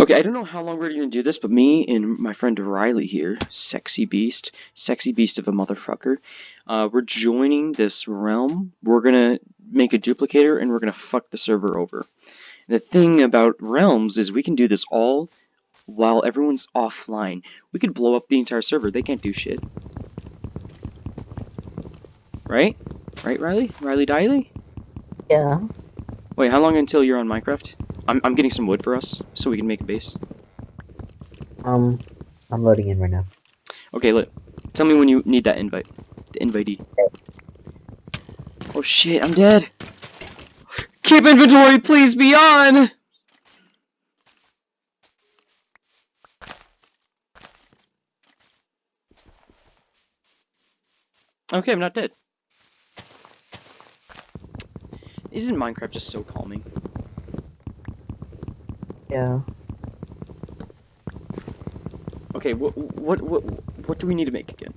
Okay, I don't know how long we're gonna do this, but me and my friend Riley here, sexy beast, sexy beast of a motherfucker, uh, we're joining this realm. We're gonna make a duplicator and we're gonna fuck the server over. The thing about realms is we can do this all while everyone's offline. We could blow up the entire server. They can't do shit. Right? Right, Riley? Riley Diley? Yeah. Wait, how long until you're on Minecraft? I'm, I'm getting some wood for us, so we can make a base. Um, I'm loading in right now. Okay, look. Tell me when you need that invite. The invitee. Oh shit, I'm dead! Keep inventory, please be on! Okay, I'm not dead. Isn't Minecraft just so calming? Yeah. Okay, what what what what do we need to make again?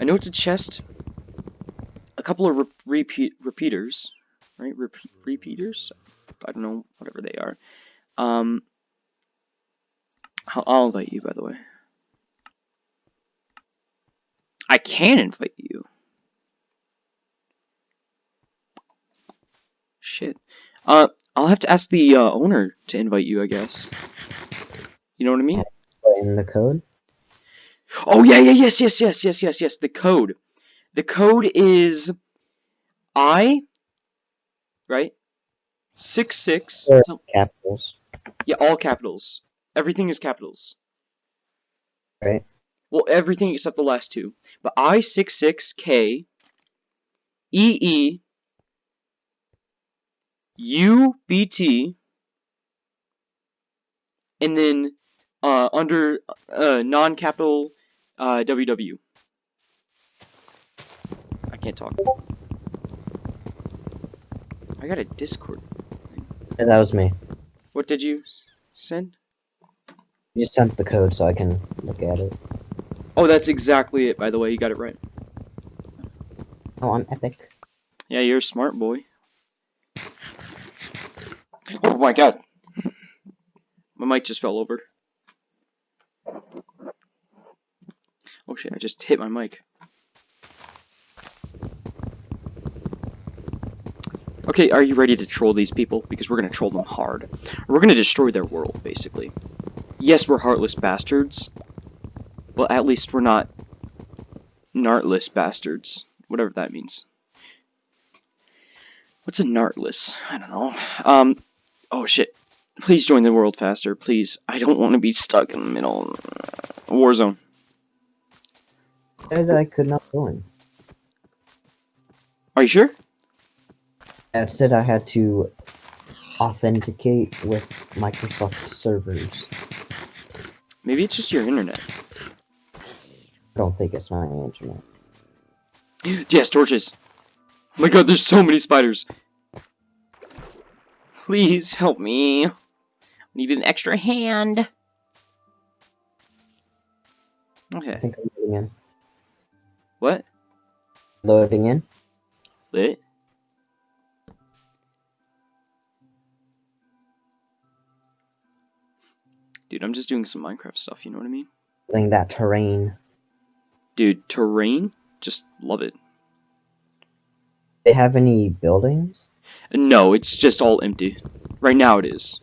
I know it's a chest, a couple of re repeat repeaters, right? Rep repeaters. I don't know, whatever they are. Um, I'll, I'll invite you, by the way. I can invite you. Shit. Uh, I'll have to ask the uh, owner to invite you, I guess. You know what I mean? In the code? Oh yeah, yeah, yes, yes, yes, yes, yes, yes. The code. The code is I, right? Six six. Or capitals. Yeah, all capitals. Everything is capitals. Right. Well, everything except the last two. But I six six K E E U B T and then uh, under uh, non-capital uh, WW. I can't talk. I got a Discord. Yeah, that was me. What did you send? You sent the code so I can look at it. Oh, that's exactly it, by the way. You got it right. Oh, I'm epic. Yeah, you're a smart boy. Oh my god. My mic just fell over. Oh shit, I just hit my mic. Okay, are you ready to troll these people? Because we're gonna troll them hard. We're gonna destroy their world, basically. Yes, we're heartless bastards. But at least we're not nartless bastards. Whatever that means. What's a nartless? I don't know. Um, oh shit. Please join the world faster, please. I don't want to be stuck in the middle. Of Warzone. Said I could not join. Are you sure? I said I had to authenticate with Microsoft servers. Maybe it's just your internet. I don't think it's my internet. Yes, torches. Oh my god, there's so many spiders. Please help me. I need an extra hand. Okay. I think I'm loading in. What? Loading in. Lit? Dude, I'm just doing some Minecraft stuff, you know what I mean? Getting that terrain. Dude, terrain? Just love it. They have any buildings? No, it's just all empty. Right now it is.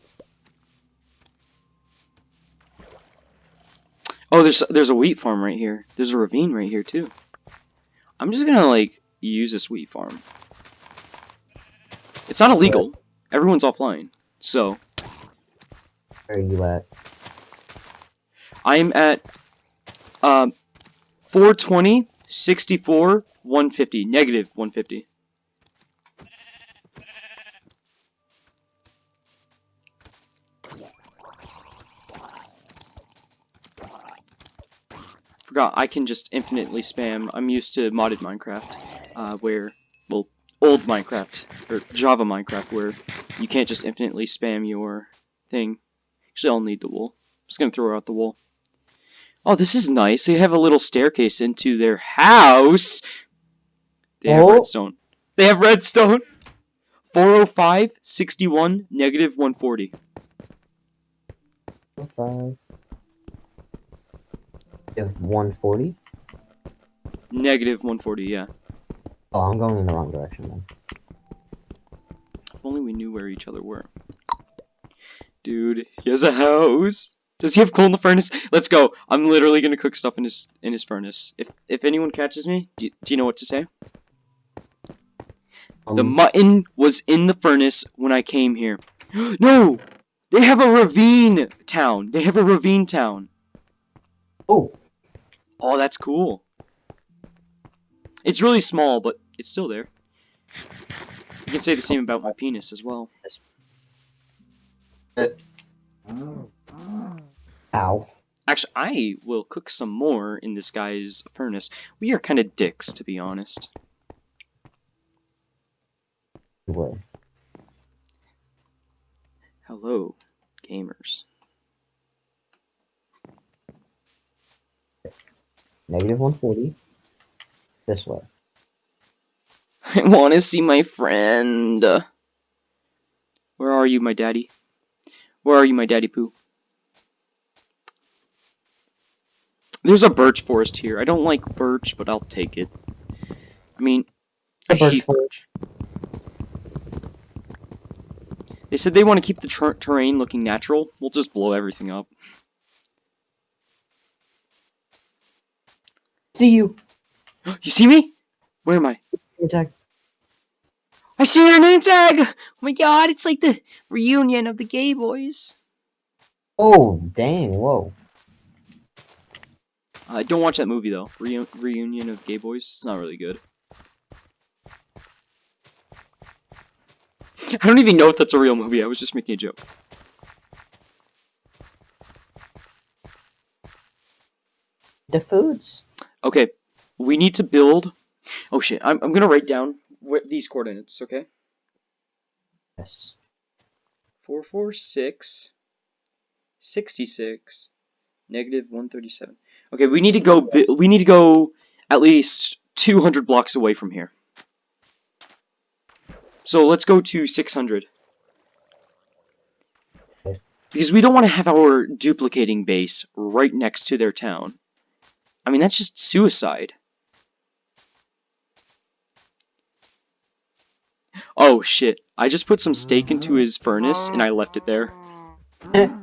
Oh, there's there's a wheat farm right here. There's a ravine right here too. I'm just gonna like use this wheat farm. It's not illegal. Everyone's offline. So Where are you at? I'm at um 420, 64, 150, negative 150. Forgot I can just infinitely spam. I'm used to modded Minecraft, uh, where, well, old Minecraft, or Java Minecraft, where you can't just infinitely spam your thing. Actually, I'll need the wool. I'm just gonna throw out the wool. Oh, this is nice. They have a little staircase into their house. They have Oh. redstone. They have redstone. 405, 61, negative 140. Five. You 140? Negative 140, yeah. Oh, I'm going in the wrong direction then. If only we knew where each other were. Dude, he has a house. Does he have coal in the furnace? Let's go. I'm literally gonna cook stuff in his in his furnace. If if anyone catches me, do you, do you know what to say? The Um, mutton was in the furnace when I came here. no! They have a ravine town. They have a ravine town. oh, Oh, that's cool. It's really small, but it's still there. You can say the same about my penis as well. ow. Actually, I will cook some more in this guy's furnace. We are kind of dicks, to be honest. Hello, gamers. Negative 140. This way. I want to see my friend. Where are you, my daddy? Where are you, my daddy poo? There's a birch forest here. I don't like birch, but I'll take it. I mean, I birch forest. They said they want to keep the ter terrain looking natural. We'll just blow everything up. See you. You see me? Where am I? Attack. I see your name tag! Oh my god, it's like the reunion of the gay boys. Oh, dang, whoa. Uh, don't watch that movie though. Reu reunion of gay boys. It's not really good. I don't even know if that's a real movie. I was just making a joke. The foods. Okay, we need to build. Oh shit! I'm I'm gonna write down these coordinates. Okay. Yes. Four four six. Sixty six. Negative one thirty seven. Okay, we need to go. We need to go at least two hundred blocks away from here. So let's go to six hundred. Because we don't want to have our duplicating base right next to their town. I mean, that's just suicide. Oh shit, I just put some steak into his furnace and I left it there.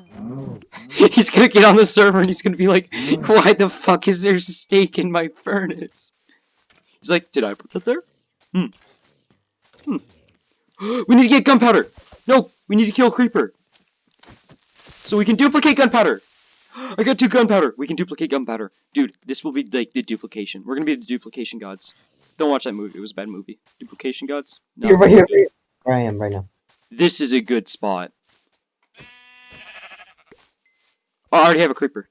he's gonna get on the server and he's gonna be like, why the fuck is there steak in my furnace? He's like, did I put that there? Hmm. Hmm. we need to get gunpowder! No, we need to kill creeper. So we can duplicate gunpowder! I got two gunpowder! We can duplicate gunpowder. Dude, this will be like the duplication. We're gonna be the duplication gods. Don't watch that movie, it was a bad movie. Duplication gods? No. Here, right here, right here. Where I am right now. This is a good spot. Oh, I already have a creeper.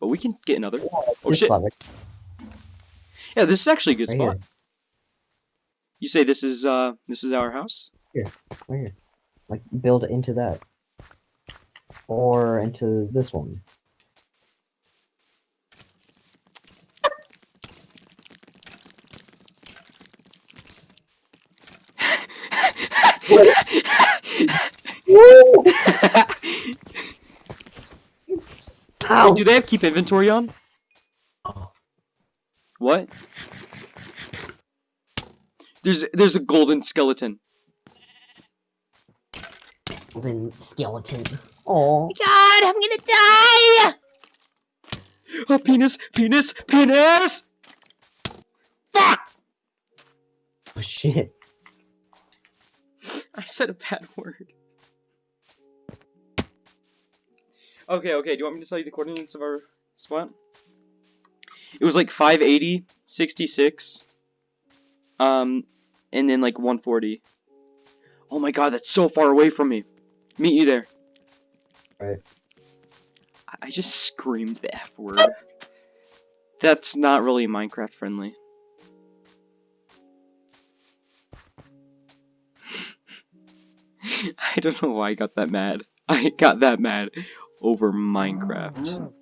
But we can get another. Oh shit. Yeah, this is actually a good right spot. here. You say this is uh this is our house? Right here. Like, build into that. Or into this one. Ow! Do they have keep inventory on? Oh. What? There's there's a golden skeleton. Golden skeleton. Oh. God, I'm gonna die! Oh, penis, penis, penis! Fuck! Oh shit. I said a bad word. Okay, okay, do you want me to tell you the coordinates of our spot? It was like 580, 66, um, and then like 140. Oh my god, that's so far away from me. Meet you there. Right. I- I just screamed the F word. That's not really Minecraft friendly. I don't know why I got that mad. I got that mad over Minecraft.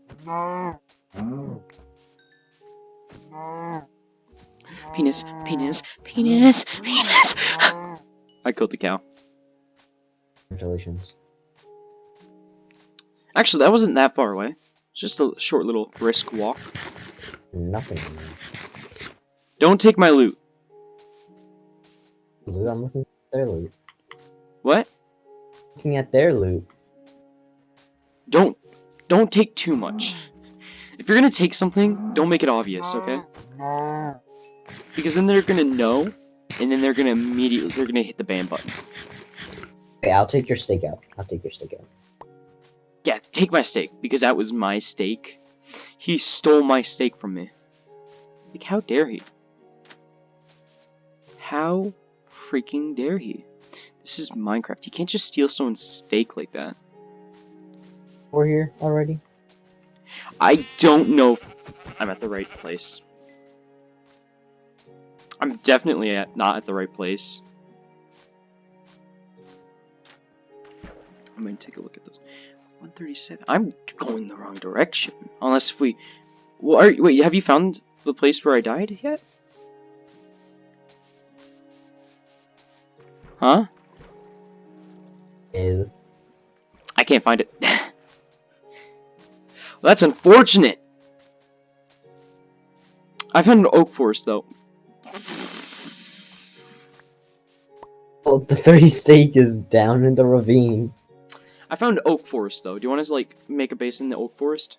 Penis, penis, penis, penis. I killed the cow. Congratulations. Actually, that wasn't that far away. It's just a short little brisk walk. Nothing. Don't take my loot. Loot, I'm looking at their loot. What? Looking at their loot. Don't don't take too much. If you're gonna take something, don't make it obvious, okay? Because then they're gonna know, and then they're gonna immediately they're gonna hit the ban button. Okay, I'll take your steak out. I'll take your steak out. Yeah, take my steak because that was my steak. He stole my steak from me. Like, how dare he? How freaking dare he? This is Minecraft. You can't just steal someone's steak like that. We're here already. I don't know if I'm at the right place. I'm definitely at, not at the right place. I'm gonna take a look at those. 137. I'm going the wrong direction. Unless if we... Well, are, wait, have you found the place where I died yet? Huh? Is I can't find it. well, that's unfortunate. I found an oak forest though. well, the 30 stake is down in the ravine. I found oak forest though. Do you want to like make a base in the oak forest?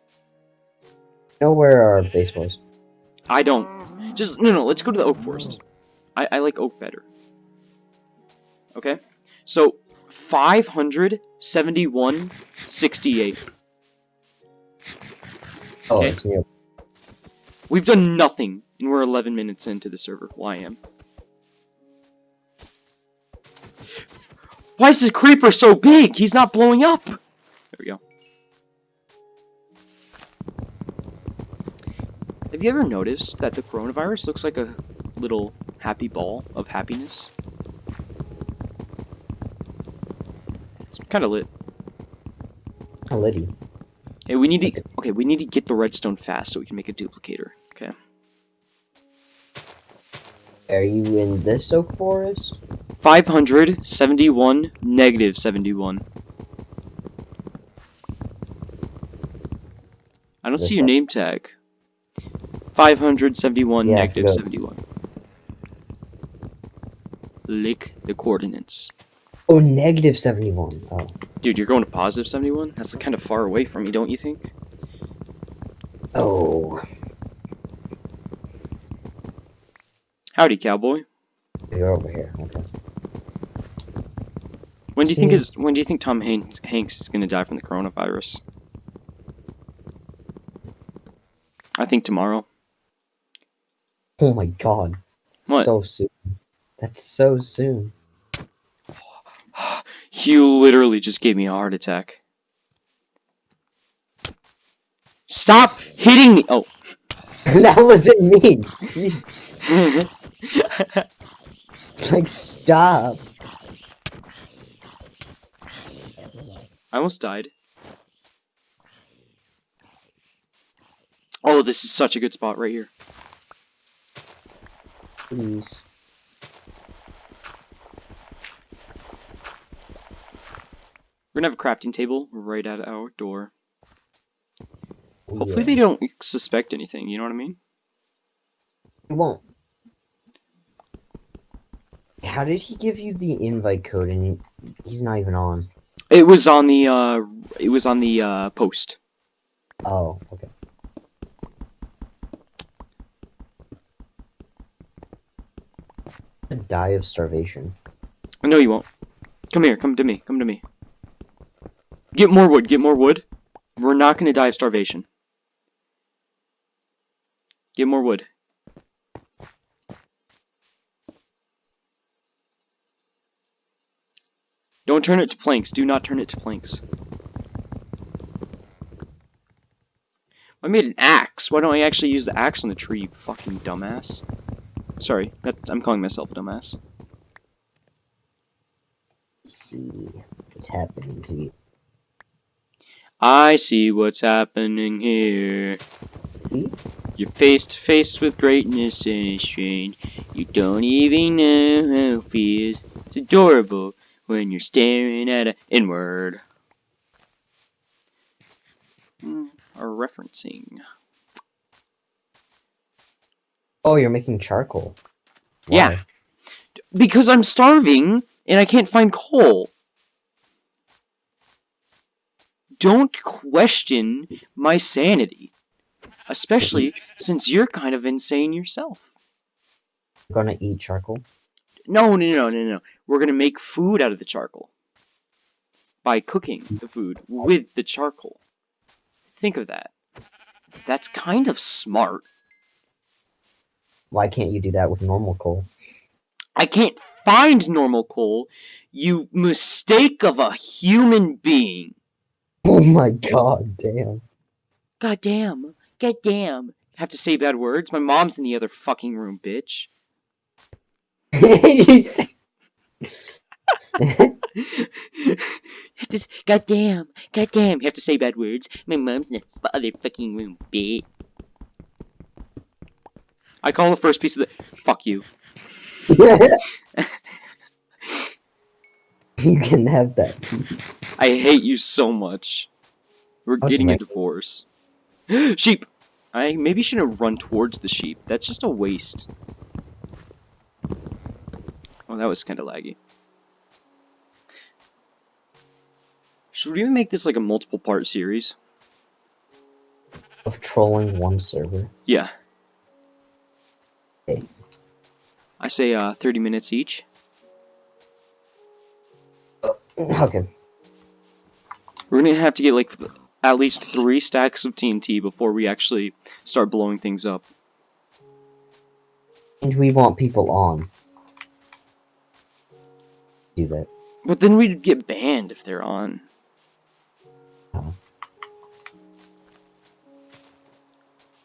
Know where our base was? I don't. Just no, no. Let's go to the oak forest. I I like oak better. Okay. So 571, 68. Oh, Okay. We've done nothing, and we're 11 minutes into the server. Well, I am. Why is this creeper so big? He's not blowing up. There we go. Have you ever noticed that the coronavirus looks like a little happy ball of happiness? It's kind of lit. Oh, Liddy. Hey, we need to. Okay, we need to get the redstone fast so we can make a duplicator. Okay. Are you in this oak forest? 571, negative 71. I don't see your name tag. 571, Yeah, negative forgot. 71. Lick the coordinates. Oh, negative 71. Oh. Dude, you're going to positive 71? That's kind of far away from me, don't you think? Oh. Howdy, cowboy. You're over here. Okay. When do you think is when do you think Tom Han- Hanks is gonna die from the coronavirus? I think tomorrow. Oh my god. What? So soon. That's so soon. You literally just gave me a heart attack. Stop hitting me! Oh. that wasn't me. Jeez. Like, stop. I almost died. Oh, this is such a good spot right here. Please. We're gonna have a crafting table right at our door. Hopefully Yeah. they don't suspect anything, you know what I mean? He won't. How did he give you the invite code and he's not even on? It was on the, uh, it was on the, uh, post. Oh, okay. Die of starvation. No, you won't. Come here, come to me, come to me. Get more wood, get more wood. We're not gonna die of starvation. Get more wood. Don't turn it to planks. Do not turn it to planks. I made an axe. Why don't I actually use the axe on the tree, you fucking dumbass? Sorry, that, I'm calling myself a dumbass. Let's see what's happening here. I see what's happening here. See? You're face to face with greatness and it's strange. You don't even know how it feels. It's adorable when you're staring at it inward. mm, are referencing. Oh, you're making charcoal. Yeah. Because I'm starving and I can't find coal. Don't question my sanity. Especially since you're kind of insane yourself. You're gonna eat charcoal. No, no, no, no, no. We're gonna make food out of the charcoal. By cooking the food with the charcoal. Think of that. That's kind of smart. Why can't you do that with normal coal? I can't find normal coal, you mistake of a human being. Oh my god, damn. God damn. God damn. Have to say bad words? My mom's in the other fucking room, bitch. You say damn. God damn. You have to say bad words? My mom's in the other fucking room, bitch. I call the first piece of the. Fuck you. you can have that. I hate you so much. We're getting a divorce. sheep! I maybe shouldn't run towards the sheep. That's just a waste. Oh, that was kind of laggy. Should we even make this like a multiple part series? Of trolling one server. Yeah. Okay. I say uh 30 minutes each. Okay. We're gonna have to get like at least three stacks of TNT before we actually start blowing things up. And we want people on. Do that. But then we'd get banned if they're on.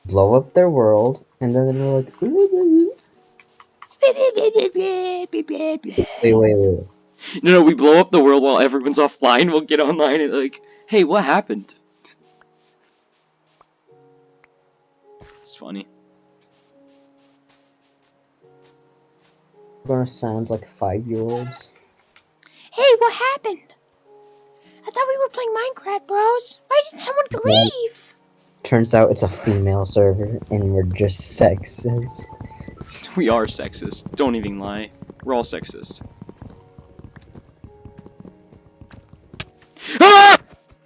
Blow up their world, and then we're like, wait, wait, wait. No, no, we blow up the world while everyone's offline. We'll get online and like, hey, what happened? It's funny. We're gonna sound like five year olds. Hey, what happened? I thought we were playing Minecraft, bros. Why did someone leave? Turns out it's a female server, and we're just sexist. We are sexist. Don't even lie. We're all sexist. Ah!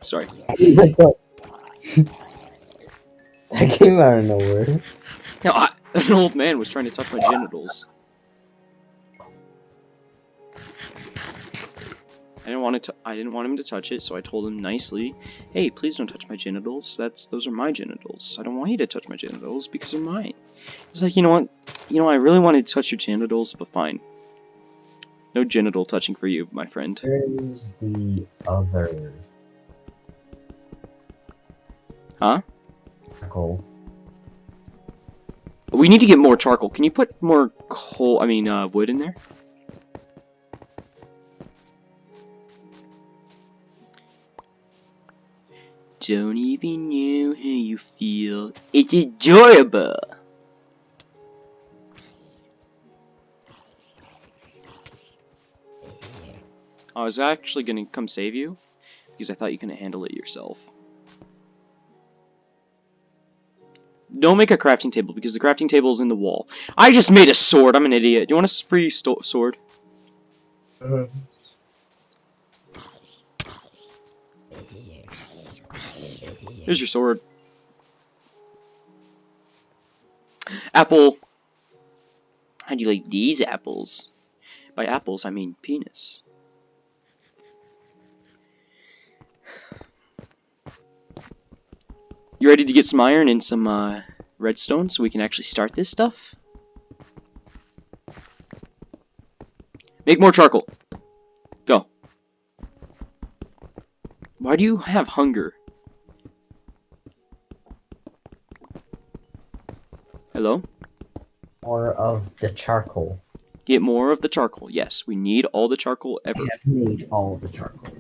Sorry. that came out of nowhere. No, I, an old man was trying to touch my genitals. I didn't want to. I didn't want him to touch it, so I told him nicely, "Hey, please don't touch my genitals. That's those are my genitals. I don't want you to touch my genitals because they're mine." He's like, "You know what? You know, I really wanted to touch your genitals, but fine. No genital touching for you, my friend." There's the other. Huh? Charcoal. We need to get more charcoal. Can you put more coal? I mean, uh, wood in there? Don't even know how you feel. It's adorable. I was actually gonna come save you because I thought you couldn't handle it yourself. Don't make a crafting table because the crafting table is in the wall. I just made a sword. I'm an idiot. Do you want a free sto sword? Uh, Here's your sword. Apple. How do you like these apples? By apples, I mean penis. You ready to get some iron and some uh, redstone so we can actually start this stuff? Make more charcoal. Go. Why do you have hunger? Hello? More of the charcoal. Get more of the charcoal. Yes, we need all the charcoal ever. I have made all the charcoal.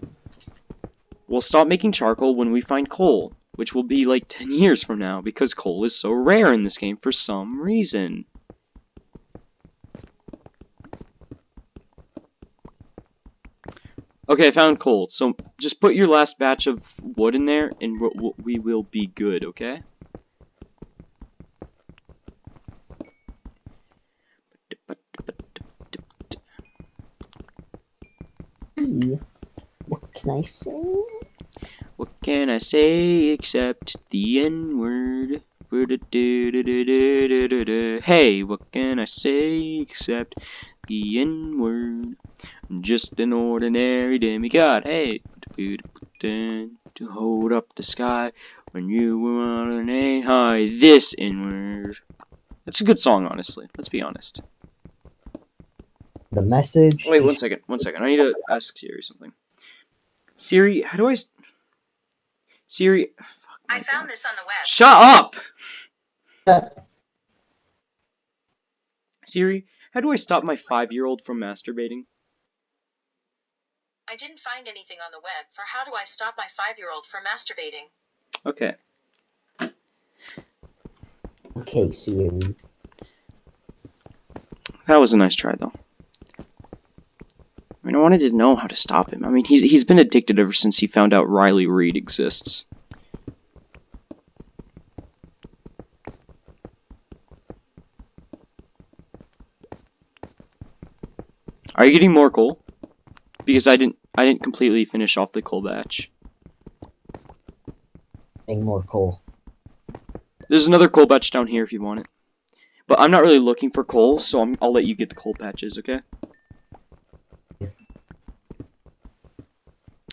We'll stop making charcoal when we find coal, which will be like 10 years from now because coal is so rare in this game for some reason. Okay, I found coal. So just put your last batch of wood in there, and we will be good. Okay. Can I say? What can I say except the N word? Hey, what can I say except the N word? Just an ordinary demigod. Hey, to hold up the sky when you were on a high. This N word. That's a good song, honestly. Let's be honest. The message. Wait, one second. One second. I need to ask Siri something. Siri, how do I? s- Siri. Fuck I found God. this on the web. Shut up! Siri, how do I stop my five-year-old from masturbating? I didn't find anything on the web for how do I stop my five year old from masturbating. Okay. Okay, Siri. That was a nice try, though. I mean, I wanted to know how to stop him. I mean, he's he's been addicted ever since he found out Riley Reid exists. Are you getting more coal? Because I didn't I didn't completely finish off the coal batch. Getting more coal. There's another coal batch down here if you want it. But I'm not really looking for coal, so I'm, I'll let you get the coal patches, okay?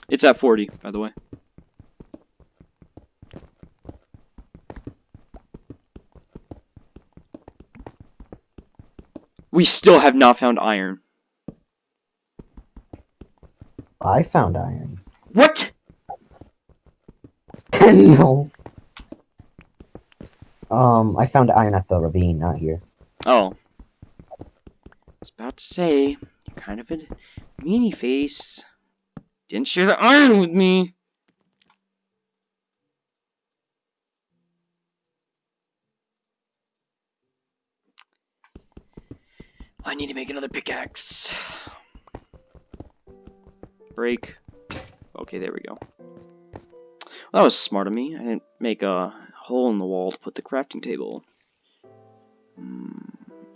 It's at 40, by the way. We still have not found iron. I found iron. What? no. Um, I found iron at the ravine, not here. Oh. I was about to say, you're kind of a meanie face. Didn't share the iron with me. I need to make another pickaxe. Break. Okay, there we go. That was smart of me. I didn't make a hole in the wall to put the crafting table. Hmm.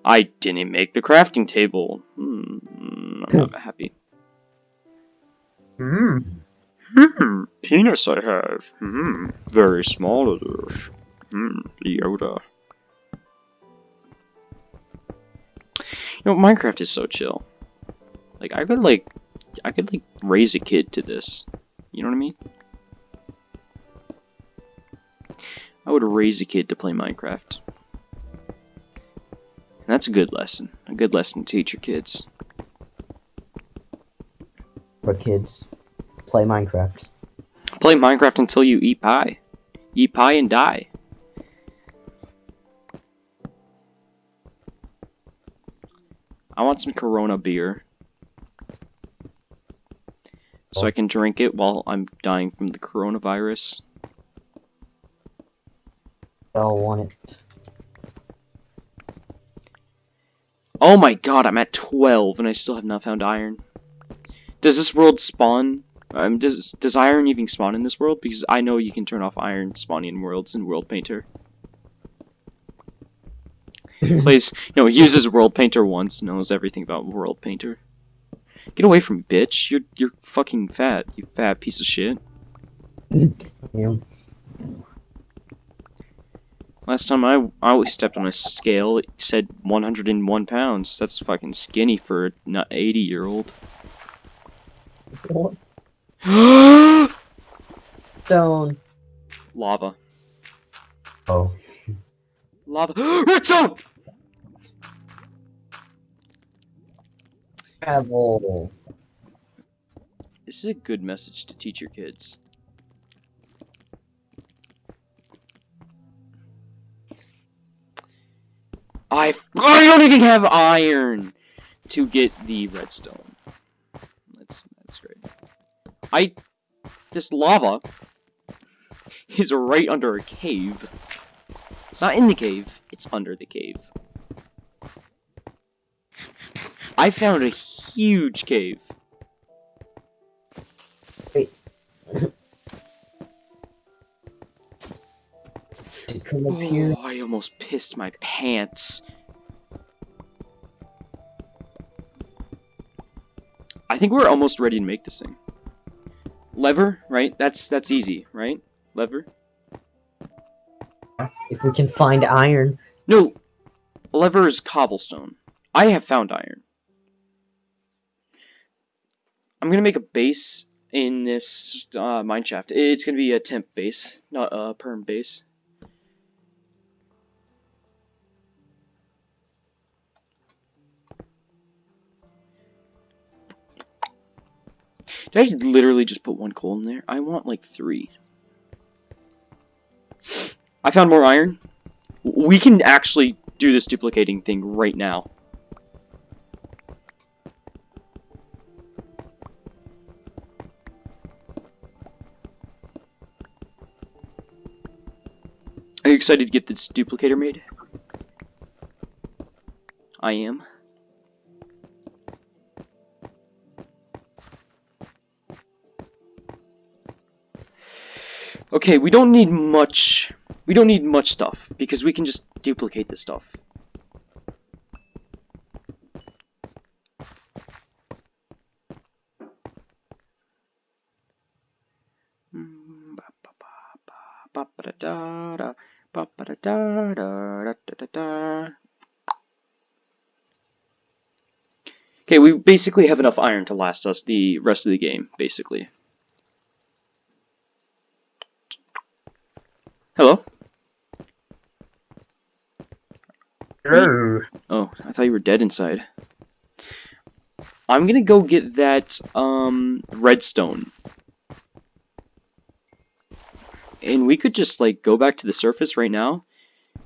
I didn't make the crafting table. Hmm. I'm not happy. Hmm. Hmm. Penis I have. Hmm. Very small it is. Hmm. Yoda. You know, Minecraft is so chill. Like, I could, like, I could, like, raise a kid to this. You know what I mean? I would raise a kid to play Minecraft. And that's a good lesson. A good lesson to teach your kids. For kids, play Minecraft. Play Minecraft until you eat pie. Eat pie and die. I want some Corona beer. So I can drink it while I'm dying from the coronavirus. I'll want it. Oh my god, I'm at 12 and I still have not found iron. Does this world spawn? Um, does, does iron even spawn in this world? Because I know you can turn off iron spawning in worlds in World Painter. Plays, no, he uses World Painter once, knows everything about World Painter. Get away from me, bitch. You're, you're fucking fat, you fat piece of shit. Yeah. Last time I, I always stepped on a scale, it said 101 pounds. That's fucking skinny for a not 80 year old. What? Lava. Oh. Lava. Redstone! Travel. This is a good message to teach your kids. I I don't even have iron to get the redstone. That's that's great. I this lava is right under a cave. It's not in the cave, it's under the cave. I found a huge cave. To come up here. Oh, I almost pissed my pants. I think we're almost ready to make this thing. Lever, right? That's that's easy, right? Lever. If we can find iron. No, lever is cobblestone. I have found iron. I'm gonna make a base in this uh, mine shaft. It's gonna be a temp base, not a perm base. Did I literally just put one coal in there? I want like three. I found more iron. We can actually do this duplicating thing right now. Are you excited to get this duplicator made? I am. Okay, we don't need much. We don't need much stuff because we can just duplicate this stuff. Okay, we basically have enough iron to last us the rest of the game, basically. Hello? Oh, I thought you were dead inside. I'm gonna go get that, um, redstone. And we could just, like, go back to the surface right now.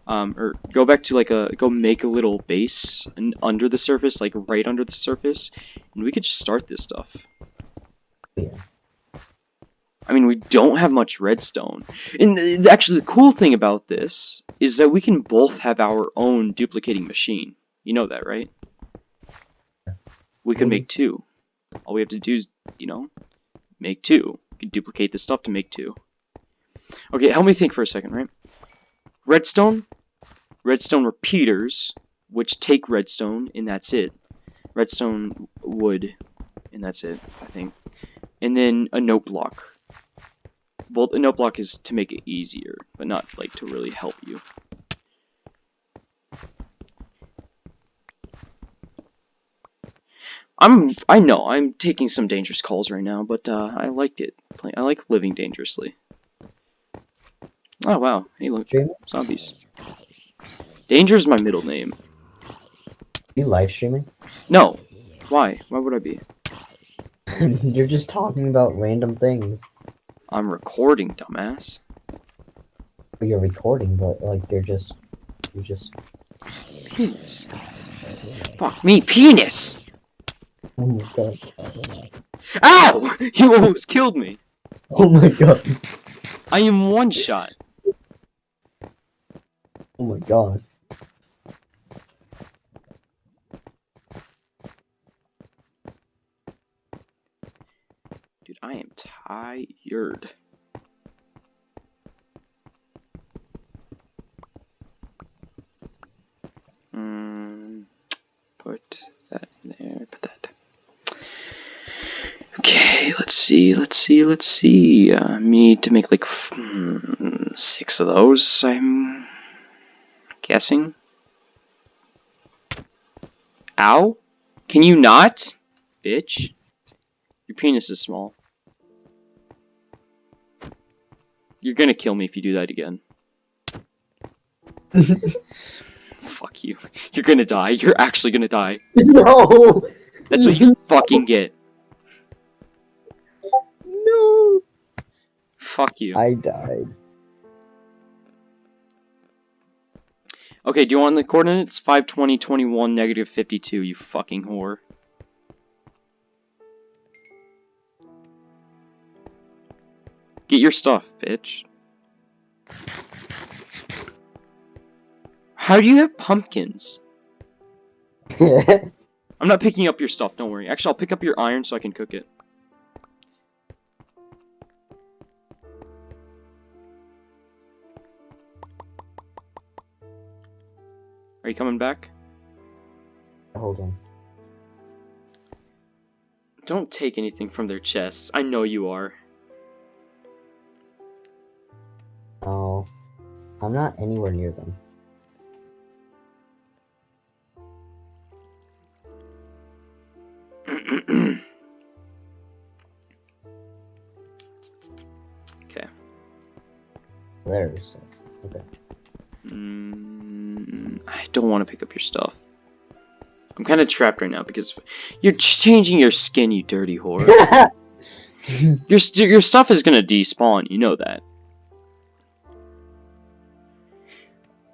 Um, or go back to, like, a, go make a little base under the surface, like, right under the surface. And we could just start this stuff. Yeah. I mean, we don't have much redstone. And th- actually, the cool thing about this is that we can both have our own duplicating machine. You know that, right? We can make two. All we have to do is, you know, make two. We can duplicate the stuff to make two. Okay, help me think for a second, right? Redstone, redstone repeaters, which take redstone, and that's it. Redstone wood, and that's it, I think. And then a note block. Well, a note block is to make it easier, but not like to really help you. I'm I know I'm taking some dangerous calls right now, but uh, I liked it. I like living dangerously. Oh wow! Hey look, Stream? zombies. Danger is my middle name. Are You live streaming? No, why? Why would I be? You're just talking about random things. I'm recording, dumbass. You're recording, but like they're just, you're just. Penis. Fuck me, penis! Oh my god! Ow! You almost killed me. Oh my god! I am one shot. Oh my god! Dude, I am tired. Mm, put that in there, put that. Okay, let's see, let's see, let's see. Uh, need to make like hmm, six of those, I'm guessing. Ow? Can you not? Bitch. Your penis is small. You're gonna kill me if you do that again. Fuck you. You're gonna die. You're actually gonna die. no! That's what you fucking get. Fuck you. I died. Okay, do you want the coordinates? 520, 21, negative 52, you fucking whore. Get your stuff, bitch. How do you have pumpkins? I'm not picking up your stuff, don't worry. Actually, I'll pick up your iron so I can cook it. Are you coming back? Hold on. Don't take anything from their chests. I know you are. Oh, I'm not anywhere near them. Pick up your stuff. I'm kind of trapped right now because you're changing your skin, you dirty whore. your your stuff is gonna despawn. You know that.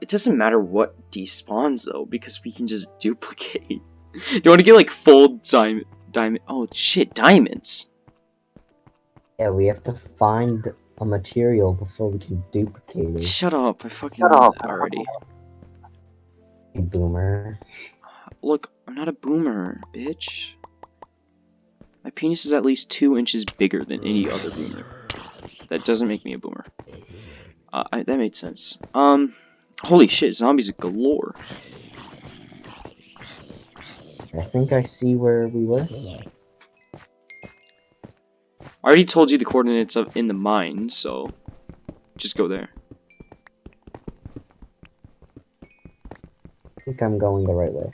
It doesn't matter what despawns though, because we can just duplicate. you want to get like full diamond? Diamond? Oh shit, diamonds. yeah, we have to find a material before we can duplicate it. Shut up! I fucking Shut up. already. Boomer. Look, I'm not a boomer, bitch. My penis is at least two inches bigger than any other boomer. That doesn't make me a boomer. Uh, I, that made sense. Um, holy shit, zombies galore. I think I see where we were. I already told you the coordinates of in the mine, so just go there. Think I'm going the right way.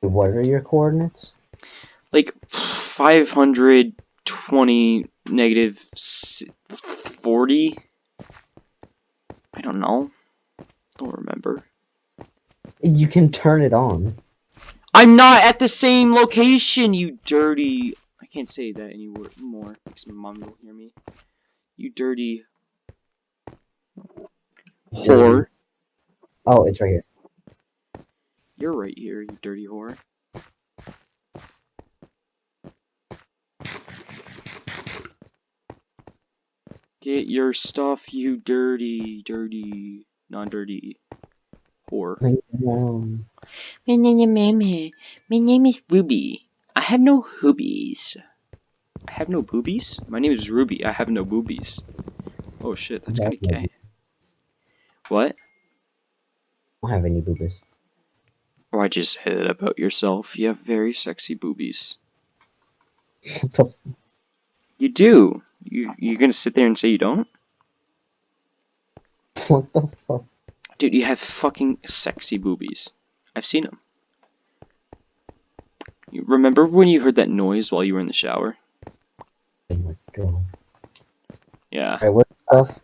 What are your coordinates? Like 520 40. I don't know. Don't remember. You can turn it on. I'm not at the same location, you dirty. I can't say that anymore because my mom will hear me. You dirty whore. Mm-hmm. Oh, it's right here. You're right here, you dirty whore. Get your stuff, you dirty, dirty, non-dirty whore. My name, my name is Ruby. I have no hoobies. I have no boobies? My name is Ruby. I have no boobies. Oh shit, that's kind of That's gay. What? I don't have any boobies. Why'd you say that about yourself? You have very sexy boobies. What the You do. You you gonna sit there and say you don't? What the fuck? Dude, you have fucking sexy boobies. I've seen them. You remember when you heard that noise while you were in the shower? Oh my god. Yeah. Alright, where's my stuff?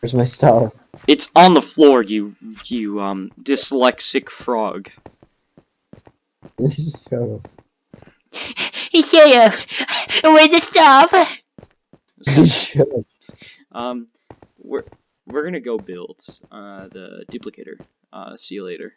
Where's my stuff? It's on the floor, you you um dyslexic frog. Shut up. Yeah, where's the stuff? Shut up. Um, we're we're gonna go build uh the duplicator. Uh, see you later.